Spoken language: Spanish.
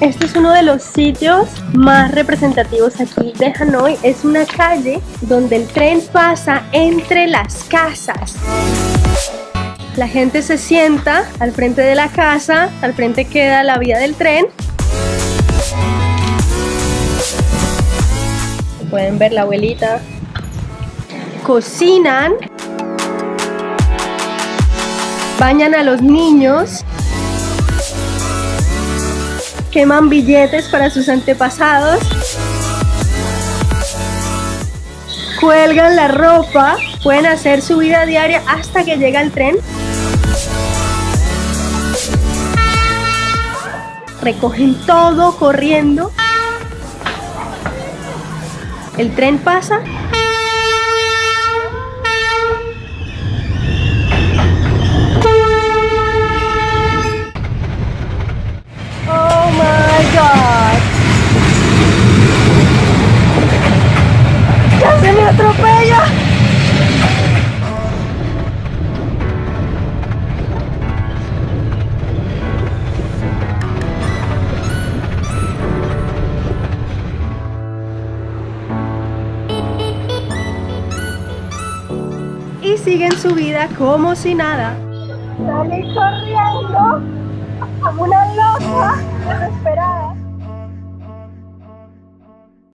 Este es uno de los sitios más representativos aquí de Hanoi. Es una calle donde el tren pasa entre las casas. La gente se sienta al frente de la casa, al frente queda la vía del tren. Pueden ver la abuelita. Cocinan. Bañan a los niños queman billetes para sus antepasados, cuelgan la ropa, pueden hacer su vida diaria hasta que llega el tren. Recogen todo corriendo. El tren pasa Siguen su vida como si nada. Sale corriendo como una loca.